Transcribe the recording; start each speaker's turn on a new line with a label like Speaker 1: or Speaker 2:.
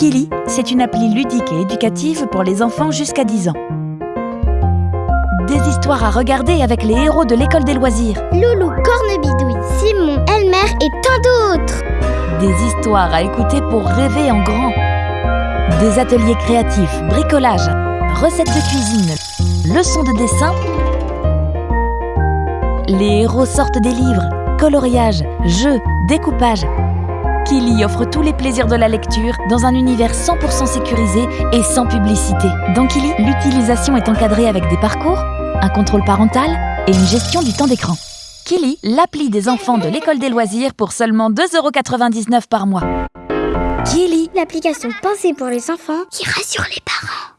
Speaker 1: Kili, c'est une appli ludique et éducative pour les enfants jusqu'à 10 ans. Des histoires à regarder avec les héros de l'école des loisirs.
Speaker 2: Loulou, Cornebidouille, Simon, Elmer et tant d'autres.
Speaker 1: Des histoires à écouter pour rêver en grand. Des ateliers créatifs, bricolage, recettes de cuisine, leçons de dessin. Les héros sortent des livres, coloriage, jeux, découpage. Kili offre tous les plaisirs de la lecture dans un univers 100% sécurisé et sans publicité. Dans Kili, l'utilisation est encadrée avec des parcours, un contrôle parental et une gestion du temps d'écran. Kili, l'appli des enfants de l'école des loisirs pour seulement 2,99€ par mois. Kili,
Speaker 2: L'application pensée pour les enfants qui rassure les parents.